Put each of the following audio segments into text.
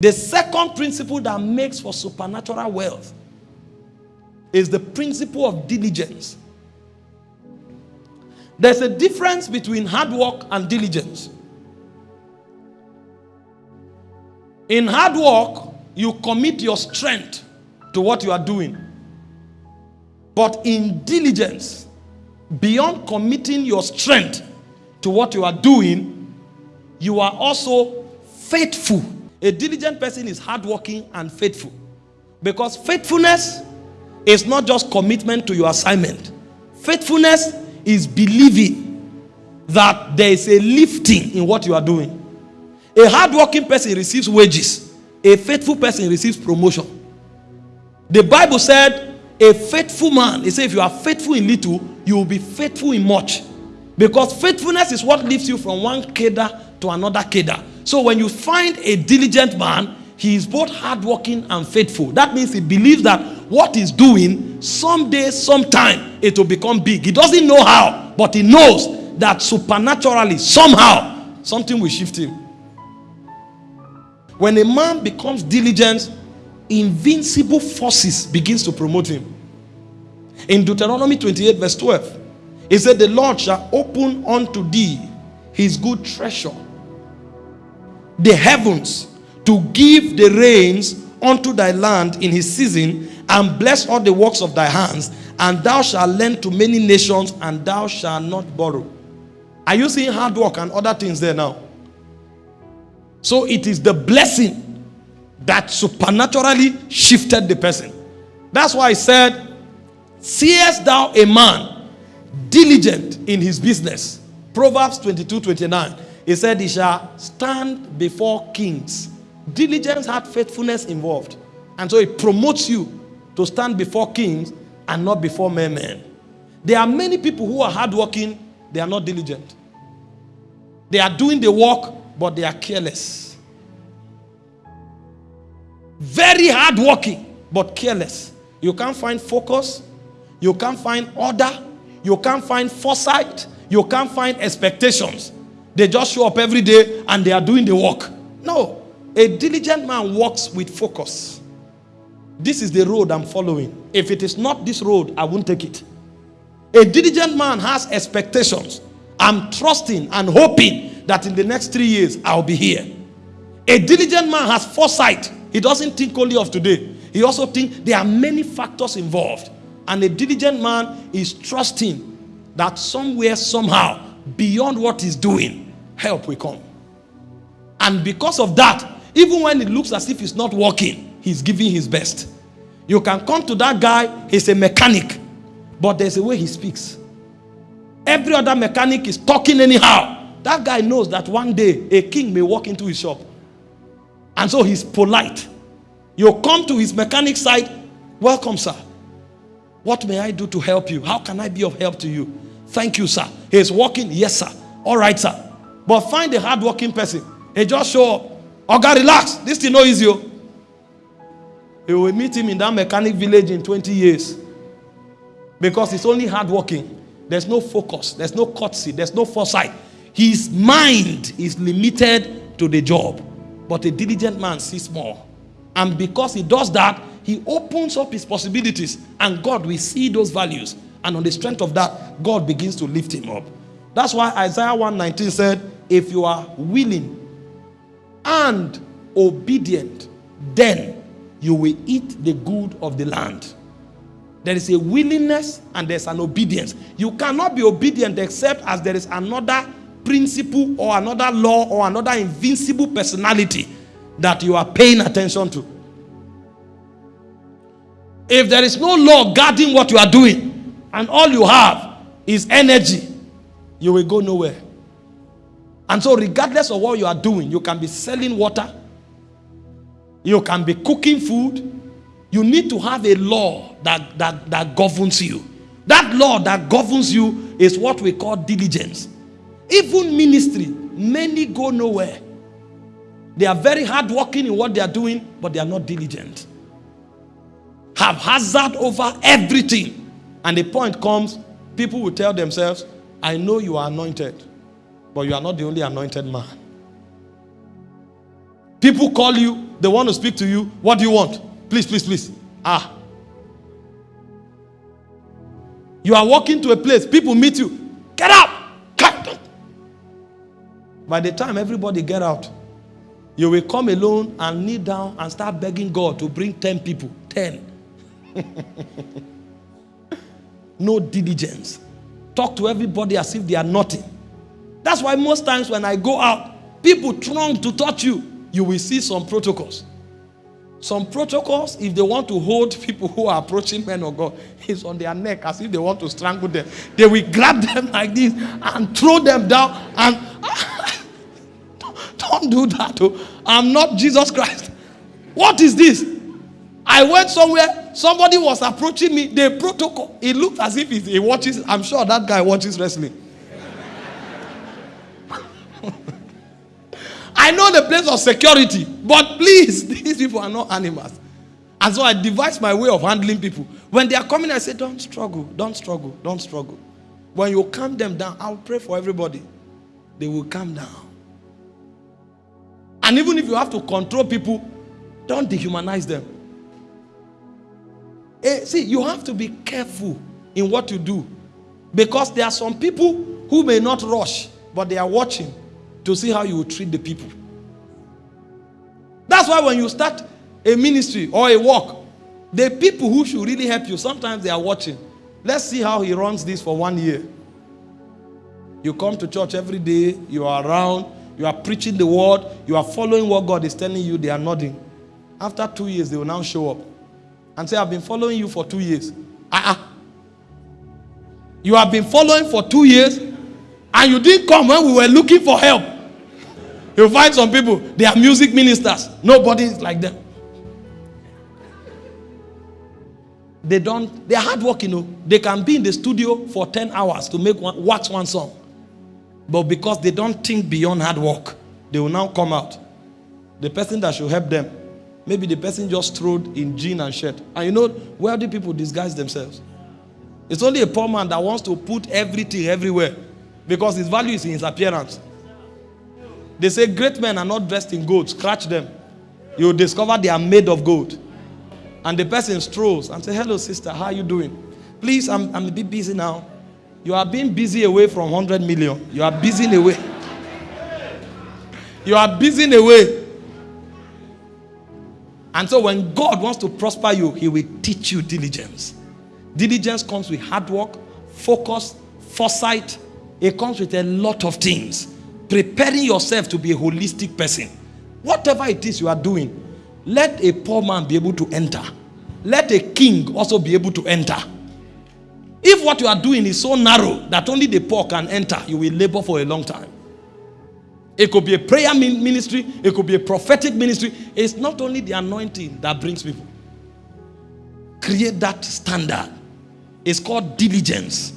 The second principle that makes for supernatural wealth is the principle of diligence. There's a difference between hard work and diligence. In hard work, you commit your strength to what you are doing. But in diligence, beyond committing your strength to what you are doing, you are also faithful. A diligent person is hardworking and faithful. Because faithfulness is not just commitment to your assignment. Faithfulness is believing that there is a lifting in what you are doing. A hardworking person receives wages. A faithful person receives promotion. The Bible said, a faithful man, he said, if you are faithful in little, you will be faithful in much. Because faithfulness is what lifts you from one cadre to another cadre. So when you find a diligent man, he is both hardworking and faithful. That means he believes that what he's doing, someday, sometime, it will become big. He doesn't know how, but he knows that supernaturally, somehow, something will shift him. When a man becomes diligent, invincible forces begins to promote him. In Deuteronomy 28 verse 12, he said, The Lord shall open unto thee his good treasure, the heavens, to give the rains unto thy land in his season, and bless all the works of thy hands, and thou shalt lend to many nations, and thou shalt not borrow. Are you seeing hard work and other things there now? So it is the blessing that supernaturally shifted the person. That's why I said, Seest thou a man diligent in his business? Proverbs 22 29. He said, He shall stand before kings. Diligence had faithfulness involved. And so it promotes you to stand before kings and not before mere men. There are many people who are hardworking, they are not diligent. They are doing the work, but they are careless. Very hardworking, but careless. You can't find focus. You can't find order. You can't find foresight. You can't find expectations. They just show up every day and they are doing the work. No. A diligent man walks with focus. This is the road I'm following. If it is not this road, I won't take it. A diligent man has expectations. I'm trusting and hoping that in the next three years, I'll be here. A diligent man has foresight. He doesn't think only of today. He also thinks there are many factors involved. And a diligent man is trusting that somewhere, somehow, beyond what he's doing, help will come. And because of that, even when it looks as if he's not working, he's giving his best. You can come to that guy, he's a mechanic, but there's a way he speaks. Every other mechanic is talking anyhow. That guy knows that one day a king may walk into his shop. And so he's polite. You come to his mechanic side, welcome, sir. What may I do to help you? How can I be of help to you? Thank you, sir. He's walking, yes, sir. All right, sir. But find a hardworking person. He just show up. Oh, God, relax. This thing no easy. oh. You will meet him in that mechanic village in 20 years. Because it's only hardworking. There's no focus. There's no courtesy. There's no foresight. His mind is limited to the job. But a diligent man sees more. And because he does that, he opens up his possibilities. And God will see those values. And on the strength of that, God begins to lift him up. That's why Isaiah 119 said, If you are willing and obedient, then you will eat the good of the land. There is a willingness and there's an obedience. You cannot be obedient except as there is another principle or another law or another invincible personality that you are paying attention to. If there is no law guarding what you are doing and all you have is energy, you will go nowhere. And so, regardless of what you are doing, you can be selling water, you can be cooking food. You need to have a law that, that, that governs you. That law that governs you is what we call diligence. Even ministry, many go nowhere. They are very hardworking in what they are doing, but they are not diligent. Have hazard over everything. And the point comes, people will tell themselves, I know you are anointed, but you are not the only anointed man. People call you, they want to speak to you. What do you want? Please, please, please. Ah. You are walking to a place, people meet you. Get out! By the time everybody get out, you will come alone and kneel down and start begging God to bring 10 people. 10. no diligence. Talk to everybody as if they are nothing. That's why most times when I go out, people throng to touch you. You will see some protocols. Some protocols, if they want to hold people who are approaching men of God, is on their neck as if they want to strangle them. They will grab them like this and throw them down and don't do that. Oh. I'm not Jesus Christ. What is this? I went somewhere, somebody was approaching me. The protocol, it looked as if he watches. I'm sure that guy watches wrestling. I know the place of security, but please, these people are not animals. And so I devised my way of handling people. When they are coming, I say, Don't struggle, don't struggle, don't struggle. When you calm them down, I'll pray for everybody. They will calm down. And even if you have to control people, don't dehumanize them. Eh, see, you have to be careful in what you do. Because there are some people who may not rush, but they are watching to see how you treat the people. That's why when you start a ministry or a work, the people who should really help you, sometimes they are watching. Let's see how he runs this for one year. You come to church every day, you are around, you are preaching the word. You are following what God is telling you. They are nodding. After two years, they will now show up and say, I've been following you for two years. Uh-uh. You have been following for two years and you didn't come when we were looking for help. You'll find some people, they are music ministers. Nobody is like them. They don't, they're hardworking. You oh. know. They can be in the studio for 10 hours to make one, watch one song. But because they don't think beyond hard work, they will now come out. The person that should help them, maybe the person just strode in jean and shirt. And you know, wealthy people disguise themselves. It's only a poor man that wants to put everything everywhere because his value is in his appearance. They say great men are not dressed in gold. Scratch them. You discover they are made of gold. And the person strolls and say, hello sister, how are you doing? Please, I'm, I'm a bit busy now. You are being busy away from 100 million. You are busy away. You are busy in away. And so when God wants to prosper you, he will teach you diligence. Diligence comes with hard work, focus, foresight. It comes with a lot of things. Preparing yourself to be a holistic person. Whatever it is you are doing, let a poor man be able to enter. Let a king also be able to enter. If what you are doing is so narrow that only the poor can enter, you will labor for a long time. It could be a prayer ministry, it could be a prophetic ministry. It's not only the anointing that brings people. Create that standard. It's called diligence.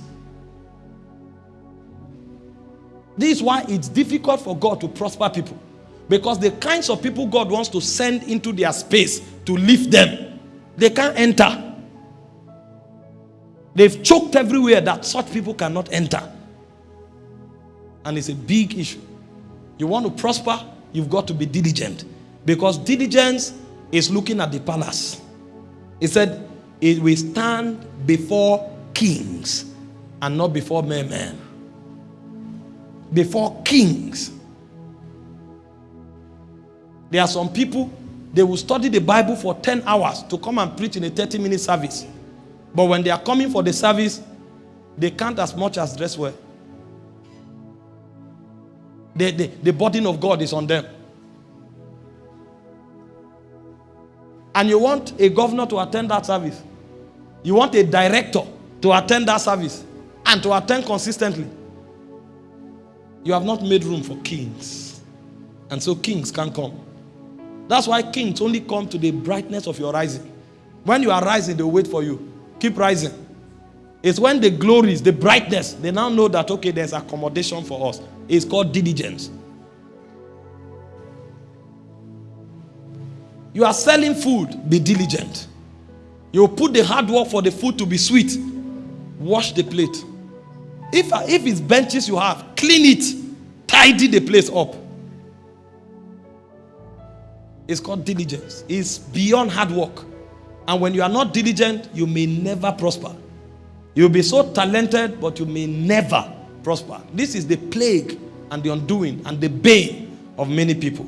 This is why it's difficult for God to prosper people. Because the kinds of people God wants to send into their space to lift them, they can't enter. They've choked everywhere that such people cannot enter. And it's a big issue. You want to prosper, you've got to be diligent. Because diligence is looking at the palace. He said, it will stand before kings and not before men. Before kings. There are some people, they will study the Bible for 10 hours to come and preach in a 30 minute service. But when they are coming for the service, they can't as much as dress well. The, the, the burden of God is on them. And you want a governor to attend that service. You want a director to attend that service and to attend consistently. You have not made room for kings. And so kings can't come. That's why kings only come to the brightness of your rising. When you are rising, they wait for you. Keep rising. It's when the glories, the brightness, they now know that, okay, there's accommodation for us. It's called diligence. You are selling food, be diligent. You put the hard work for the food to be sweet. Wash the plate. If, if it's benches you have, clean it. Tidy the place up. It's called diligence. It's beyond hard work. And when you are not diligent, you may never prosper. You'll be so talented, but you may never prosper. This is the plague and the undoing and the bane of many people.